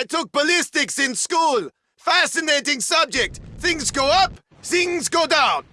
I took ballistics in school. Fascinating subject. Things go up, things go down.